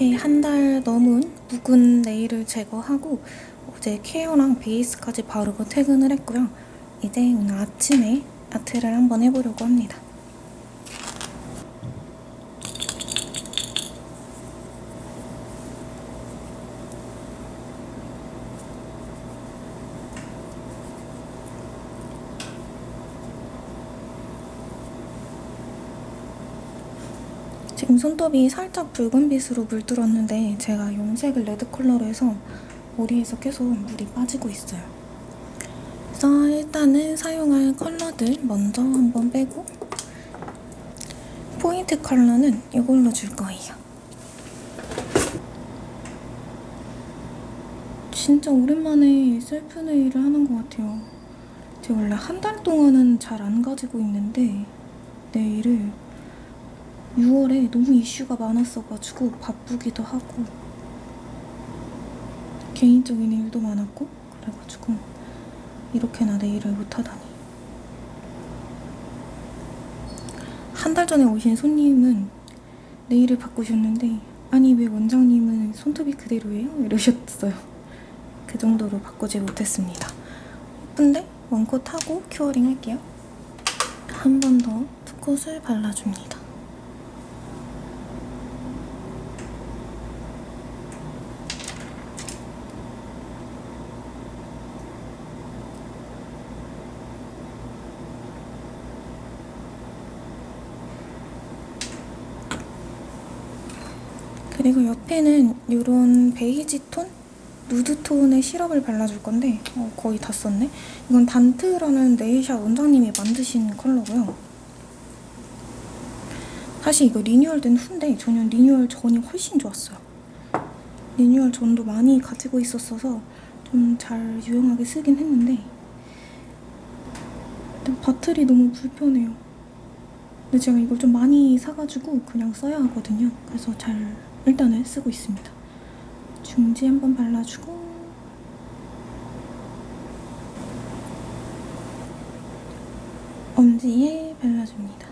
이렇게 한 달 넘은 묵은 네일을 제거하고 어제 케어랑 베이스까지 바르고 퇴근을 했고요. 이제 오늘 아침에 아트를 한번 해보려고 합니다. 지금 손톱이 살짝 붉은빛으로 물들었는데 제가 염색을 red 컬러로 해서 머리에서 계속 물이 빠지고 있어요. 그래서 일단은 사용할 컬러들 먼저 한번 빼고 포인트 컬러는 이걸로 줄 거예요. 진짜 오랜만에 self nail을 하는 것 같아요. 제가 원래 한 달 동안은 잘 안 가지고 있는데 네일을 6월에 너무 이슈가 많았어가지고 바쁘기도 하고 개인적인 일도 많았고 그래가지고 이렇게나 내 일을 못하다니. 한 달 전에 오신 손님은 네일을 바꾸셨는데 아니 왜 원장님은 손톱이 그대로예요? 이러셨어요. 그 정도로 바꾸지 못했습니다. 예쁜데? 원콧 하고 큐어링 할게요. 한 번 더 투콧을 발라줍니다 그리고 옆에는 이런 베이지 톤? 누드 톤의 시럽을 발라줄 건데 어, 거의 다 썼네? 이건 단트라는 nail shop 원장님이 만드신 컬러고요. 사실 이거 리뉴얼된 후인데 저는 리뉴얼 전이 훨씬 좋았어요. 리뉴얼 전도 많이 가지고 있었어서 좀 잘 유용하게 쓰긴 했는데 bottle이 너무 불편해요. 근데 제가 이걸 좀 많이 사가지고 그냥 써야 하거든요. 그래서 잘 일단은 쓰고 있습니다. 중지 한번 발라주고 엄지에 발라줍니다.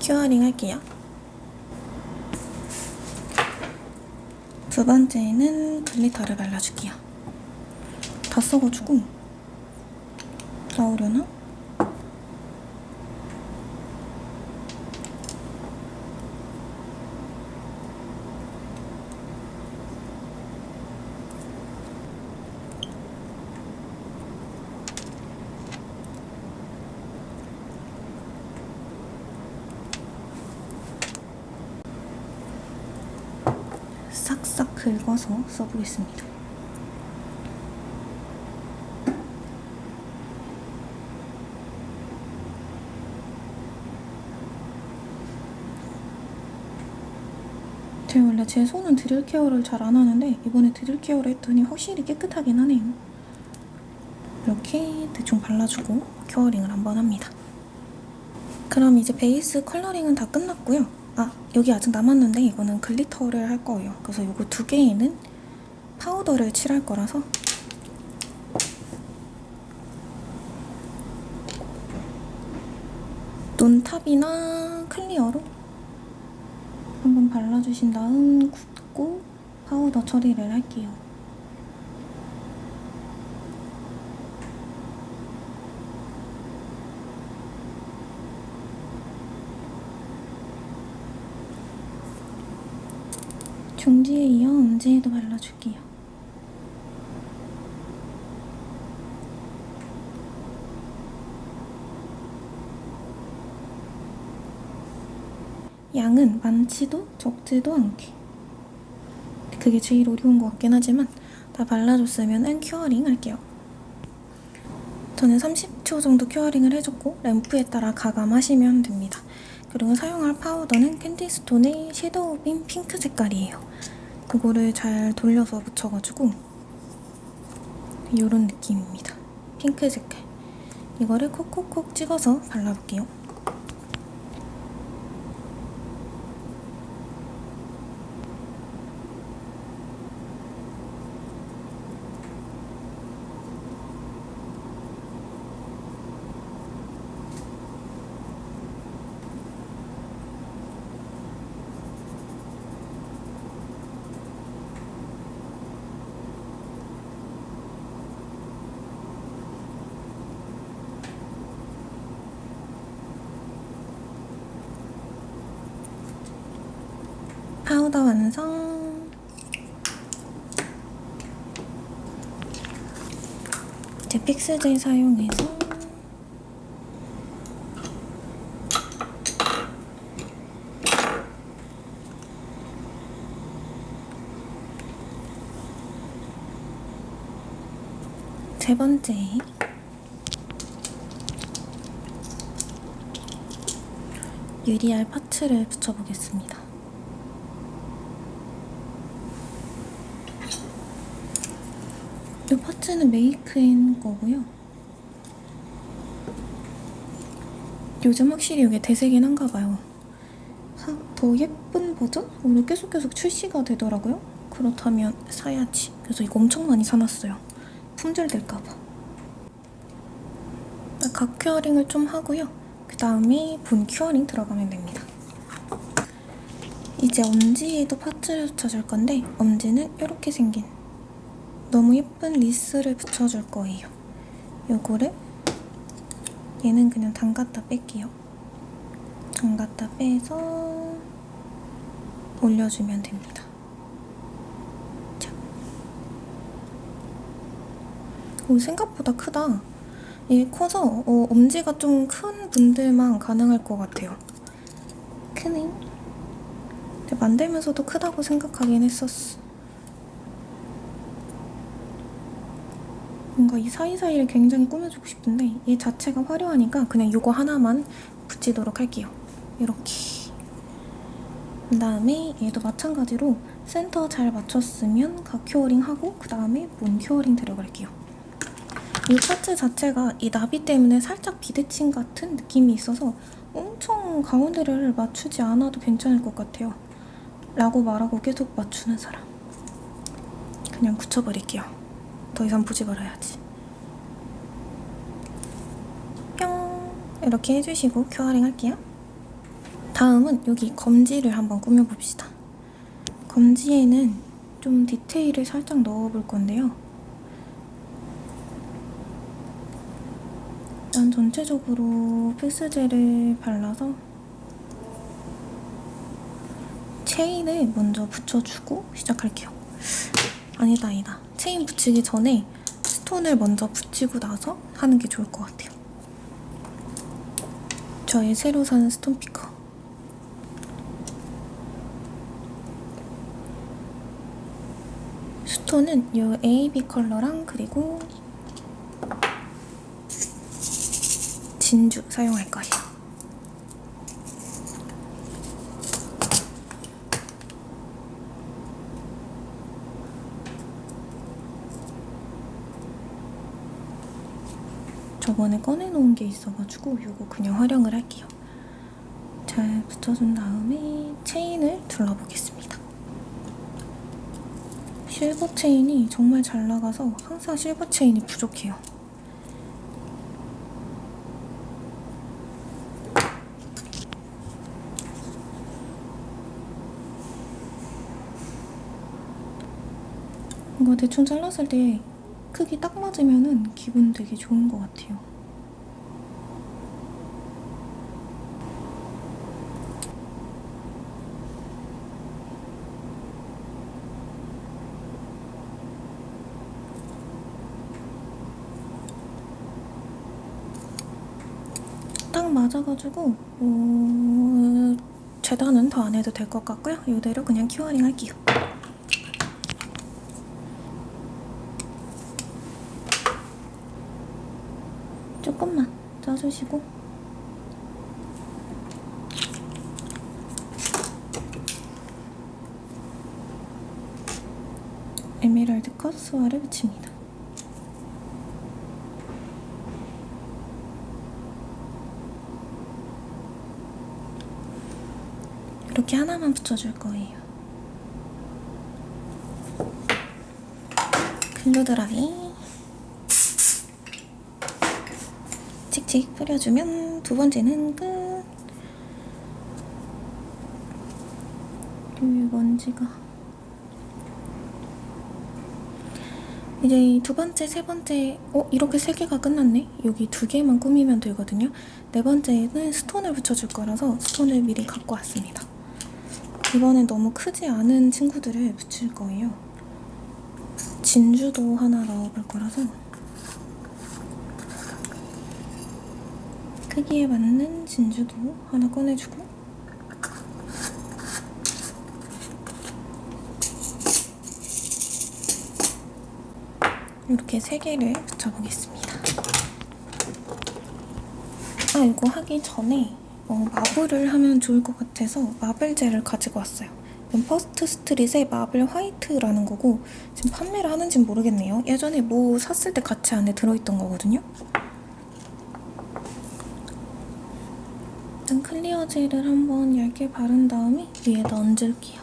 큐어링 할게요. 두 번째는 글리터를 발라줄게요. 다 써가지고 나오려나? 싹싹 긁어서 써보겠습니다. 제가 원래 제 손은 drill care를 잘 안 하는데 이번에 drill care를 했더니 확실히 깨끗하긴 하네요. 이렇게 대충 발라주고 curing을 한번 합니다. 그럼 이제 베이스 coloring은 다 끝났고요. 아 여기 아직 남았는데 이거는 glitter를 할 거예요. 그래서 이거 두 개에는 파우더를 칠할 거라서 눈탑이나 클리어로 한번 발라주신 다음 굳고 파우더 처리를 할게요. 중지에 이어 엄지에도 발라줄게요. 양은 많지도 적지도 않게 그게 제일 어려운 것 같긴 하지만 다 발라줬으면 curing 할게요. 저는 30초 정도 curing을 해줬고 램프에 따라 가감하시면 됩니다. 그리고 사용할 파우더는 캔디스톤의 섀도우 빔 핑크 색깔이에요. 그거를 잘 돌려서 묻혀가지고 이런 느낌입니다. 핑크 색깔. 이거를 콕콕콕 찍어서 발라볼게요. 완성! 이제 픽스젤 사용해서 세 번째 유리알 파츠를 붙여보겠습니다. 이 파츠는 메이크인 거고요. 요즘 확실히 이게 대세긴 한가 봐요. 사- 더 예쁜 버전으로 계속 계속 출시가 되더라고요. 그렇다면 사야지. 그래서 이거 엄청 많이 사놨어요. 품절될까 봐. 가 curing을 좀 하고요. 그 다음에 본 curing 들어가면 됩니다. 이제 엄지에도 parts를 붙여줄 건데 엄지는 이렇게 생긴 너무 예쁜 리스를 붙여줄 거예요. 요거를 얘는 그냥 담갔다 뺄게요. 담갔다 빼서 올려주면 됩니다. 자. 오, 생각보다 크다. 이게 커서 어, 엄지가 좀 큰 분들만 가능할 것 같아요. 크네. 근데 만들면서도 크다고 생각하긴 했었어. 뭔가 이 사이사이를 굉장히 꾸며주고 싶은데 얘 자체가 화려하니까 그냥 이거 하나만 붙이도록 할게요. 이렇게. 그 다음에 얘도 마찬가지로 센터 잘 맞췄으면 각 curing 하고 그 다음에 문 curing 들어갈게요. 이 parts 자체가 이 나비 때문에 살짝 비대칭 같은 느낌이 있어서 엄청 가운데를 맞추지 않아도 괜찮을 것 같아요. 라고 말하고 계속 맞추는 사람. 그냥 굳혀버릴게요. 더 이상 보지 말아야지. 뿅! 이렇게 해주시고 curing 할게요. 다음은 여기 검지를 한번 꾸며봅시다. 검지에는 좀 디테일을 살짝 넣어볼 건데요. 일단 전체적으로 필스젤을 발라서 체인을 먼저 붙여주고 시작할게요. 아니다 아니다. 체인 붙이기 전에 스톤을 먼저 붙이고 나서 하는 게 좋을 것 같아요. 저의 새로 산 스톤 피커. 스톤은 이 AB 컬러랑 그리고 진주 사용할 거예요. 저번에 꺼내놓은 게 있어가지고 이거 그냥 활용을 할게요. 잘 붙여준 다음에 체인을 둘러보겠습니다. 실버 체인이 정말 잘 나가서 항상 실버 체인이 부족해요. 이거 대충 잘랐을 때 크기 딱 맞으면은 기분 되게 좋은 것 같아요. 딱 맞아가지고 어... 재단은 더 안 해도 될 것 같고요. 이대로 그냥 큐어링 할게요. 조금만 짜주시고 에메랄드 컷 수화를 붙입니다. 이렇게 하나만 붙여줄 거예요. 글루 드라이 칙칙 뿌려주면 두 번째는 끝. 여기 먼지가. 이제 두 번째, 세 번째, 어? 이렇게 세 개가 끝났네? 여기 두 개만 꾸미면 되거든요. 네 번째는 스톤을 붙여줄 거라서 스톤을 미리 갖고 왔습니다. 이번엔 너무 크지 않은 친구들을 붙일 거예요. 진주도 하나 넣어볼 거라서 크기에 맞는 진주도 하나 꺼내주고 이렇게 세 개를 붙여보겠습니다. 아 이거 하기 전에 어, marble을 하면 좋을 것 같아서 marble gel을 가지고 왔어요. 이건 First Street의 marble white라는 거고 지금 판매를 하는지는 모르겠네요. 예전에 뭐 샀을 때 같이 안에 들어있던 거거든요. 일단 clear gel을 한번 얇게 바른 다음에 위에다 얹을게요.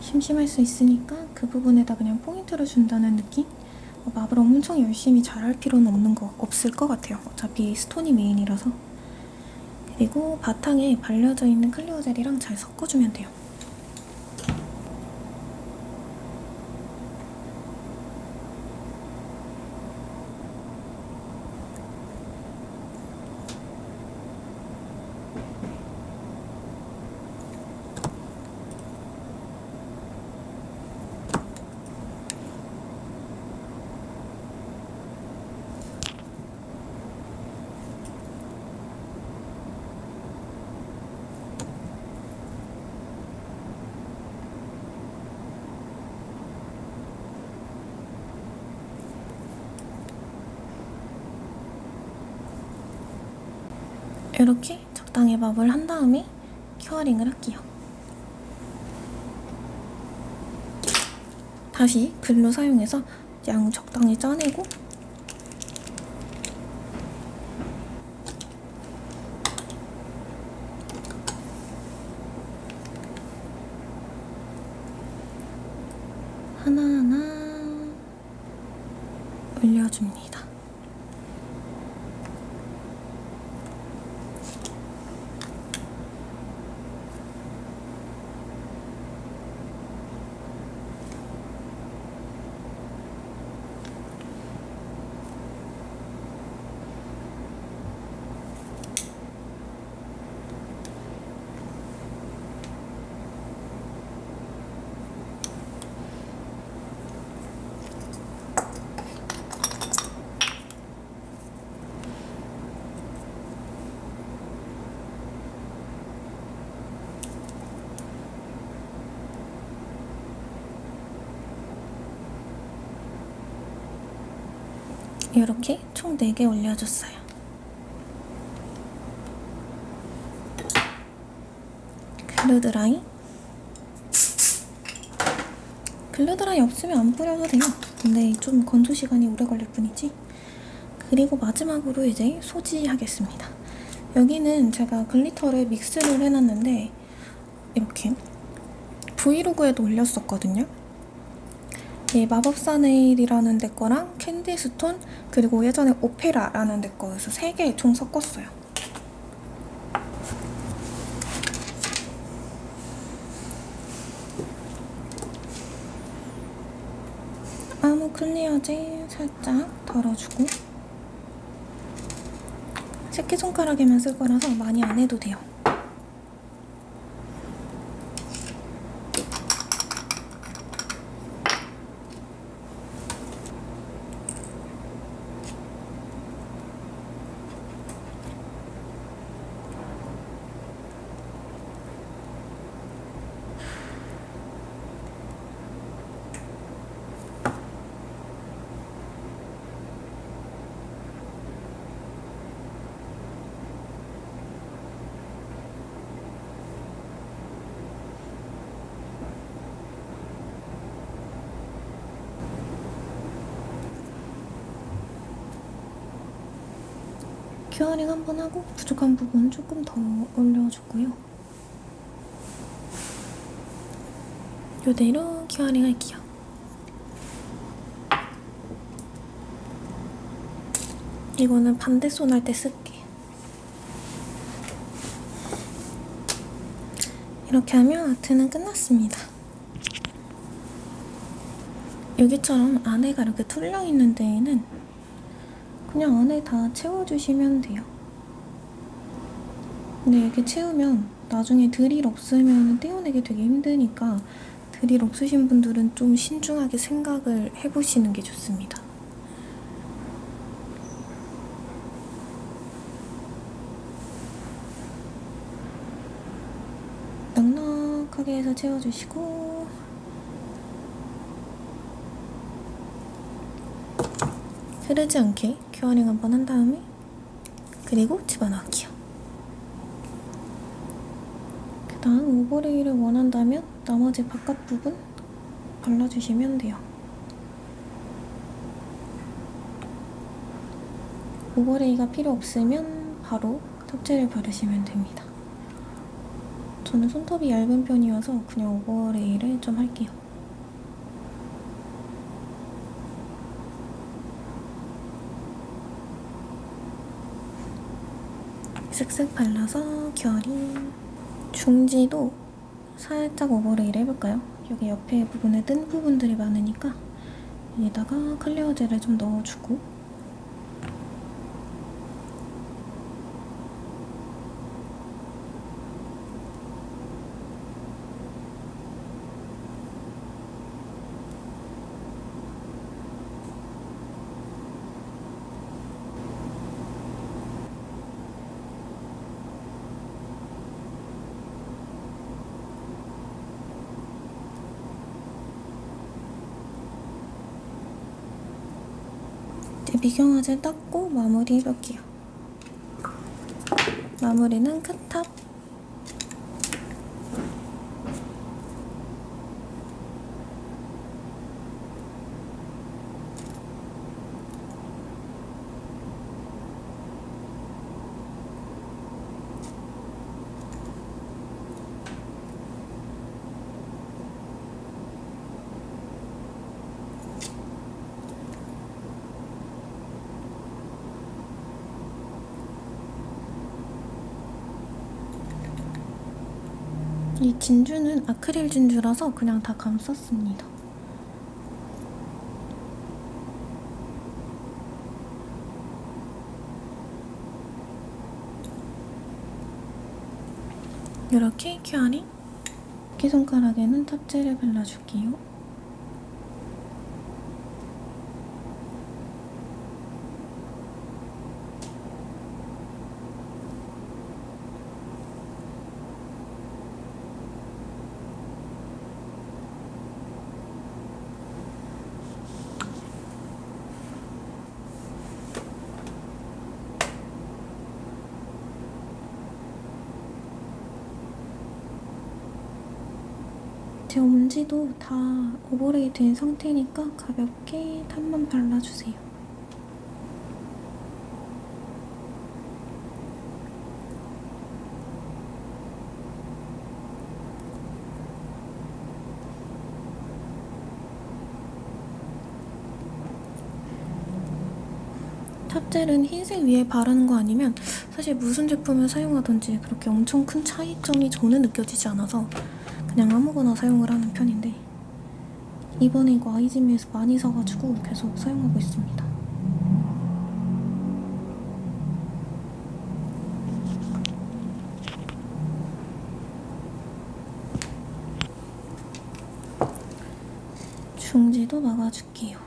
심심할 수 있으니까 그 부분에다 그냥 포인트를 준다는 느낌? 어, marble 엄청 열심히 잘할 필요는 없는 거 없을 것 같아요. 어차피 stone이 메인이라서. 그리고 바탕에 발려져 있는 clear gel이랑 잘 섞어주면 돼요. 이렇게 적당히 마블 한 다음에 큐어링을 할게요. 다시 글로 사용해서 양 적당히 짜내고 하나하나 올려줍니다. 이렇게 총 4개 올려줬어요. glue dry glue dry 없으면 안 뿌려도 돼요. 근데 좀 건조 시간이 오래 걸릴 뿐이지. 그리고 마지막으로 이제 소지하겠습니다. 여기는 제가 glitter를 믹스를 해놨는데 이렇게 브이로그에도 올렸었거든요. 이 마법사 네일이라는 데 거랑 캔디스톤 그리고 예전에 오페라라는 데 거에서 세개총 섞었어요. 아무 클리어제 살짝 덜어주고 새끼손가락에만 쓸 거라서 많이 안 해도 돼요. curing 한 번 하고 부족한 부분 조금 더 올려주고요. 이대로 curing 할게요. 이거는 반대 손 할 때 쓸게. 이렇게 하면 아트는 끝났습니다. 여기처럼 안에가 이렇게 뚫려 있는 데에는 그냥 안에 다 채워주시면 돼요. 근데 이렇게 채우면 나중에 드릴 없으면 떼어내기 되게 힘드니까 드릴 없으신 분들은 좀 신중하게 생각을 해보시는 게 좋습니다. 넉넉하게 해서 채워주시고 흐르지 않게 curing 한번 한 다음에 그리고 집어넣기요. 그 다음 overlay를 원한다면 나머지 바깥 부분 발라주시면 돼요. overlay가 필요 없으면 바로 top gel을 바르시면 됩니다. 저는 손톱이 얇은 편이어서 그냥 overlay를 좀 할게요. 슥슥 발라서 결이 중지도 살짝 오버레이를 해볼까요? 여기 옆에 부분에 뜬 부분들이 많으니까 여기다가 클리어 젤을 좀 넣어주고 이제 미경화제 닦고 마무리 해볼게요. 마무리는 크탑. 이 진주는 아크릴 진주라서 그냥 다 감쌌습니다. 이렇게 큐어링 새끼손가락에는 탑재를 발라줄게요. 제 엄지도 다 오버레이 된 상태니까 가볍게 탑만 발라주세요. 탑젤은 흰색 위에 바르는 거 아니면 사실 무슨 제품을 사용하든지 그렇게 엄청 큰 차이점이 저는 느껴지지 않아서 그냥 아무거나 사용을 하는 편인데 이번에 이거 아이즈미에서 많이 사가지고 계속 사용하고 있습니다. 중지도 막아줄게요.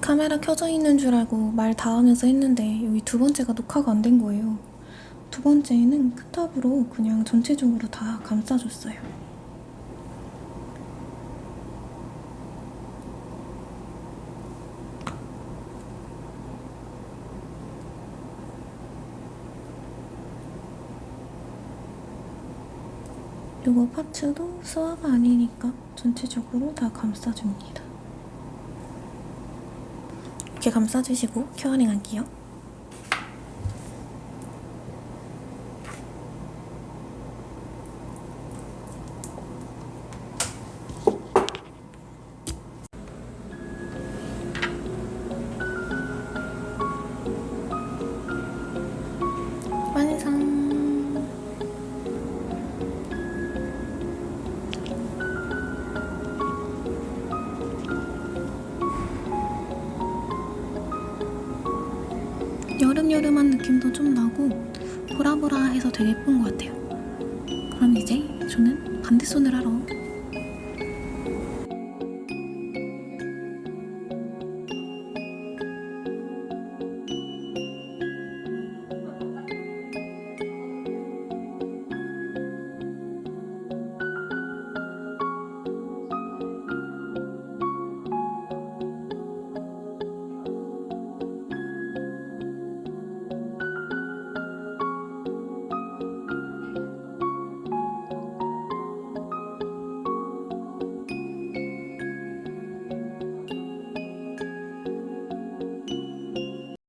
카메라 켜져 있는 줄 알고 말 다 하면서 했는데 여기 두 번째가 녹화가 안 된 거예요. 두 번째는 큰 탑으로 그냥 전체적으로 다 감싸줬어요. 이거 파츠도 수화가 아니니까 전체적으로 다 감싸줍니다. 이렇게 감싸주시고 큐어링 할게요. 반대 손을 하러